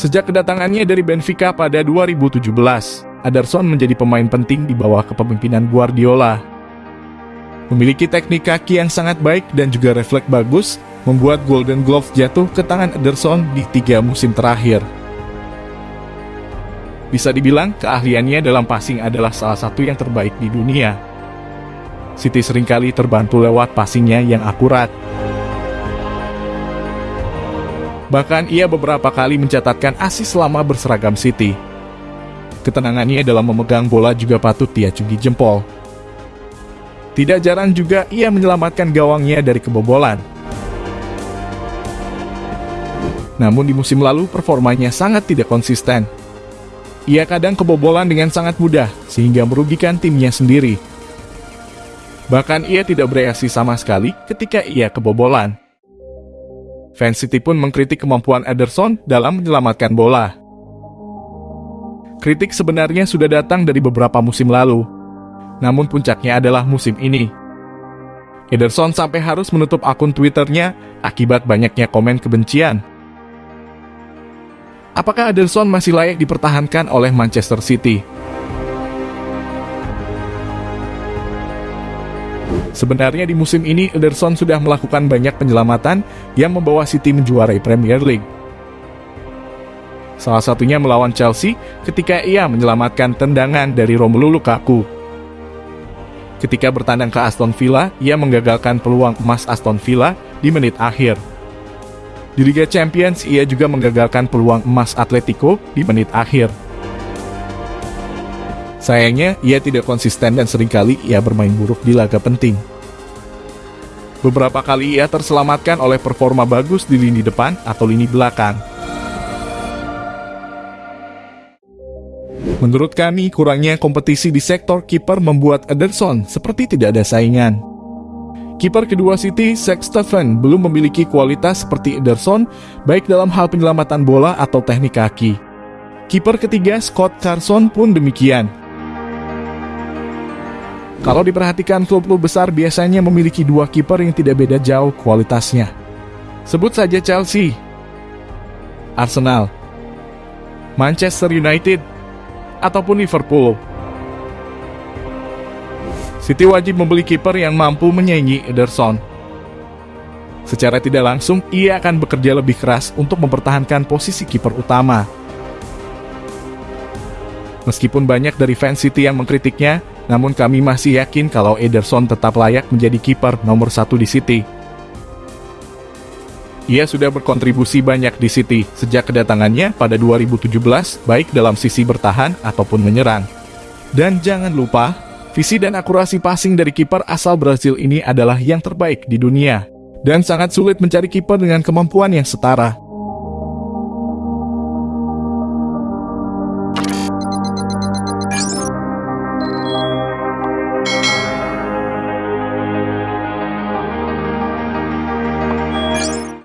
Sejak kedatangannya dari Benfica pada 2017, Ederson menjadi pemain penting di bawah kepemimpinan Guardiola. Memiliki teknik kaki yang sangat baik dan juga refleks bagus, membuat Golden Glove jatuh ke tangan Ederson di tiga musim terakhir. Bisa dibilang keahliannya dalam passing adalah salah satu yang terbaik di dunia. City sering kali terbantu lewat passingnya yang akurat. Bahkan ia beberapa kali mencatatkan asis selama berseragam City. Ketenangannya dalam memegang bola juga patut diacungi jempol. Tidak jarang juga ia menyelamatkan gawangnya dari kebobolan. Namun di musim lalu performanya sangat tidak konsisten. Ia kadang kebobolan dengan sangat mudah sehingga merugikan timnya sendiri. Bahkan ia tidak bereaksi sama sekali ketika ia kebobolan. Fans City pun mengkritik kemampuan Ederson dalam menyelamatkan bola. Kritik sebenarnya sudah datang dari beberapa musim lalu, namun puncaknya adalah musim ini. Ederson sampai harus menutup akun Twitternya akibat banyaknya komen kebencian. Apakah Ederson masih layak dipertahankan oleh Manchester City? Sebenarnya di musim ini Ederson sudah melakukan banyak penyelamatan yang membawa City menjuarai Premier League. Salah satunya melawan Chelsea ketika ia menyelamatkan tendangan dari Romelu Lukaku. Ketika bertandang ke Aston Villa, ia menggagalkan peluang emas Aston Villa di menit akhir. Di Liga Champions, ia juga menggagalkan peluang emas Atletico di menit akhir. Sayangnya, ia tidak konsisten dan sering kali ia bermain buruk di laga penting. Beberapa kali ia terselamatkan oleh performa bagus di lini depan atau lini belakang. Menurut kami, kurangnya kompetisi di sektor kiper membuat Ederson seperti tidak ada saingan. Kiper kedua City, Zach Steffen, belum memiliki kualitas seperti Ederson, baik dalam hal penyelamatan bola atau teknik kaki. Kiper ketiga, Scott Carson, pun demikian. Kalau diperhatikan klub-klub besar biasanya memiliki dua kiper yang tidak beda jauh kualitasnya. Sebut saja Chelsea, Arsenal, Manchester United, ataupun Liverpool. City wajib membeli kiper yang mampu menyaingi Ederson. Secara tidak langsung, ia akan bekerja lebih keras untuk mempertahankan posisi kiper utama. Meskipun banyak dari fans City yang mengkritiknya, namun kami masih yakin kalau Ederson tetap layak menjadi kiper nomor satu di City. Ia sudah berkontribusi banyak di City sejak kedatangannya pada 2017, baik dalam sisi bertahan ataupun menyerang. Dan jangan lupa, visi dan akurasi passing dari kiper asal Brazil ini adalah yang terbaik di dunia. Dan sangat sulit mencari kiper dengan kemampuan yang setara.